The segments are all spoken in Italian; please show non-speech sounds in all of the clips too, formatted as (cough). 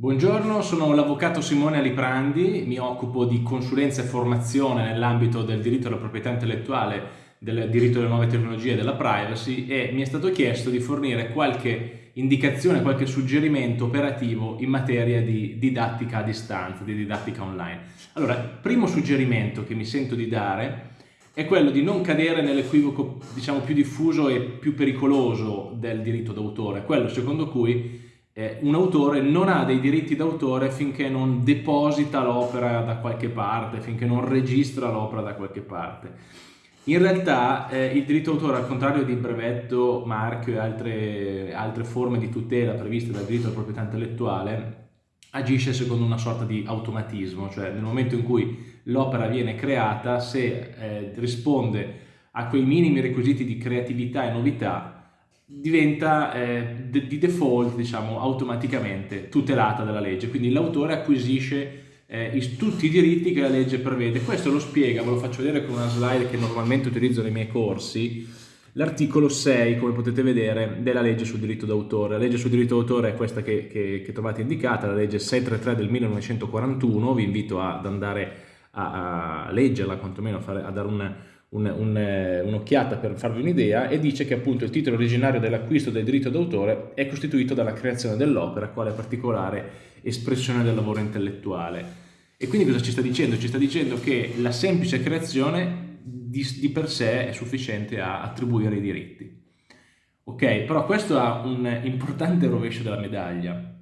Buongiorno, sono l'avvocato Simone Aliprandi, mi occupo di consulenza e formazione nell'ambito del diritto alla proprietà intellettuale, del diritto alle nuove tecnologie e della privacy e mi è stato chiesto di fornire qualche indicazione, qualche suggerimento operativo in materia di didattica a distanza, di didattica online. Allora, il primo suggerimento che mi sento di dare è quello di non cadere nell'equivoco diciamo più diffuso e più pericoloso del diritto d'autore, quello secondo cui eh, un autore non ha dei diritti d'autore finché non deposita l'opera da qualche parte, finché non registra l'opera da qualche parte. In realtà eh, il diritto d'autore, al contrario di brevetto, marchio e altre, altre forme di tutela previste dal diritto alla proprietà intellettuale, agisce secondo una sorta di automatismo, cioè nel momento in cui l'opera viene creata, se eh, risponde a quei minimi requisiti di creatività e novità, diventa eh, di default, diciamo, automaticamente tutelata dalla legge. Quindi l'autore acquisisce eh, tutti i diritti che la legge prevede. Questo lo spiega, ve lo faccio vedere con una slide che normalmente utilizzo nei miei corsi, l'articolo 6, come potete vedere, della legge sul diritto d'autore. La legge sul diritto d'autore è questa che, che, che, trovate indicata, la legge 633 del 1941, vi invito ad andare a, a leggerla, quantomeno a, fare, a dare un'occhiata un, un per farvi un'idea, e dice che appunto il titolo originario dell'acquisto del diritto d'autore è costituito dalla creazione dell'opera, quale particolare espressione del lavoro intellettuale. E quindi cosa ci sta dicendo? Ci sta dicendo che la semplice creazione di, di per sé è sufficiente a attribuire i diritti. Ok, però questo ha un importante rovescio della medaglia.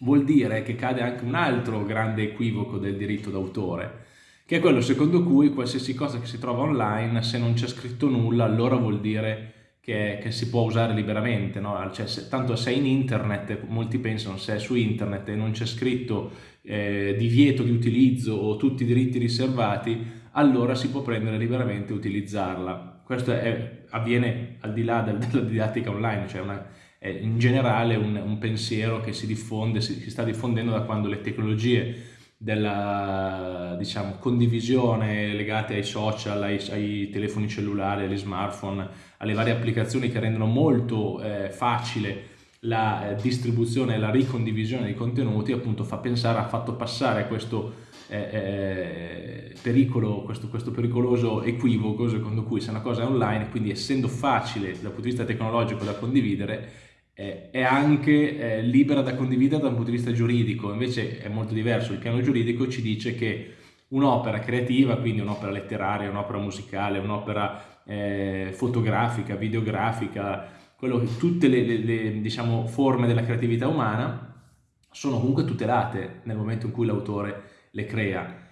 Vuol dire che cade anche un altro grande equivoco del diritto d'autore, che è quello secondo cui qualsiasi cosa che si trova online, se non c'è scritto nulla, allora vuol dire che, che si può usare liberamente. No? Cioè, se, tanto se è in internet, molti pensano se è su internet e non c'è scritto eh, divieto di utilizzo o tutti i diritti riservati, allora si può prendere liberamente e utilizzarla. Questo è, avviene al di là del, (laughs) della didattica online, cioè una, è in generale un, un, pensiero che si diffonde, si, si, sta diffondendo da quando le tecnologie della diciamo, condivisione legate ai social, ai, ai, telefoni cellulari, agli smartphone, alle varie applicazioni che rendono molto eh, facile la eh, distribuzione e la ricondivisione dei contenuti, appunto fa pensare, ha fatto passare questo eh, eh, pericolo, questo, questo, pericoloso equivoco secondo cui se una cosa è online, quindi essendo facile dal punto di vista tecnologico da condividere, è anche eh, libera da condividere dal punto di vista giuridico, invece è molto diverso, il piano giuridico ci dice che un'opera creativa, quindi un'opera letteraria, un'opera musicale, un'opera eh, fotografica, videografica, quello, tutte le, le, le diciamo, forme della creatività umana sono comunque tutelate nel momento in cui l'autore le crea.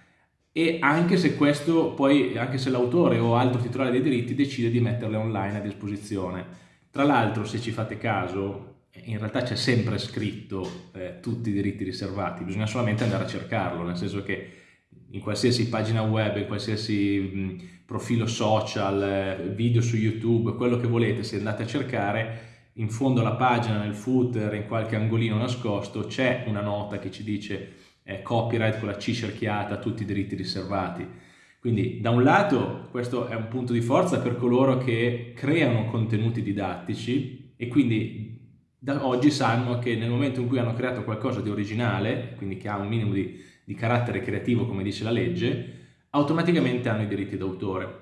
E anche se questo poi, anche se l'autore o altro titolare dei diritti decide di metterle online a disposizione. Tra l'altro, se ci fate caso, in realtà c'è sempre scritto eh, tutti i diritti riservati, bisogna solamente andare a cercarlo, nel senso che in qualsiasi pagina web, in qualsiasi mh, profilo social, eh, video su YouTube, quello che volete, se andate a cercare, in fondo alla pagina, nel footer, in qualche angolino nascosto, c'è una nota che ci dice eh, copyright con la C cerchiata, tutti i diritti riservati. Quindi da un lato questo è un punto di forza per coloro che creano contenuti didattici e quindi da oggi sanno che nel momento in cui hanno creato qualcosa di originale, quindi che ha un minimo di, di carattere creativo come dice la legge, automaticamente hanno i diritti d'autore.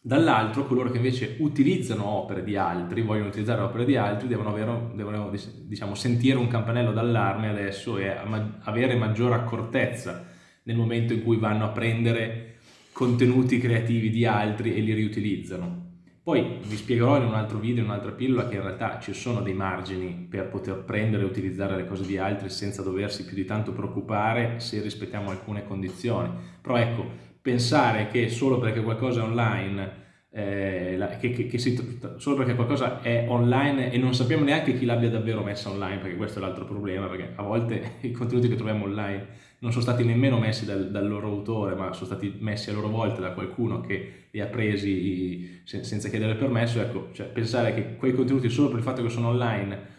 Dall'altro coloro che invece utilizzano opere di altri, vogliono utilizzare opere di altri, devono, avere, devono diciamo, sentire un campanello d'allarme adesso e avere maggiore accortezza nel momento in cui vanno a prendere contenuti creativi di altri e li riutilizzano. Poi vi spiegherò in un altro video, in un'altra pillola, che in realtà ci sono dei margini per poter prendere e utilizzare le cose di altri senza doversi più di tanto preoccupare se rispettiamo alcune condizioni. Però ecco, pensare che solo perché qualcosa è online eh, che, che, che si, solo perché qualcosa è online e non sappiamo neanche chi l'abbia davvero messa online, perché questo è l'altro problema, perché a volte (laughs) i contenuti che troviamo online non sono stati nemmeno messi dal, dal, loro autore, ma sono stati messi a loro volta da qualcuno che li ha presi senza chiedere permesso, ecco, cioè pensare che quei contenuti solo per il fatto che sono online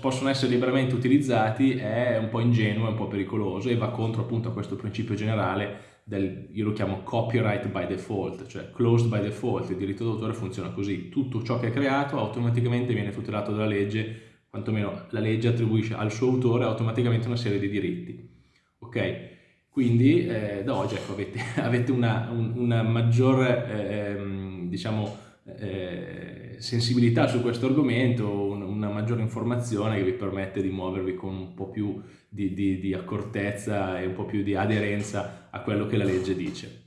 possono essere liberamente utilizzati è un po' ingenuo, è un po' pericoloso e va contro appunto a questo principio generale del, io lo chiamo copyright by default, cioè closed by default, il diritto d'autore funziona così, tutto ciò che è creato automaticamente viene tutelato dalla legge quantomeno la legge attribuisce al suo autore automaticamente una serie di diritti. Ok? Quindi eh, da oggi ecco, avete, (laughs) avete, una, un, una maggiore eh, diciamo, eh, sensibilità su questo argomento, un, una maggiore informazione che vi permette di muovervi con un po' più di, di, di accortezza e un po' più di aderenza a quello che la legge dice.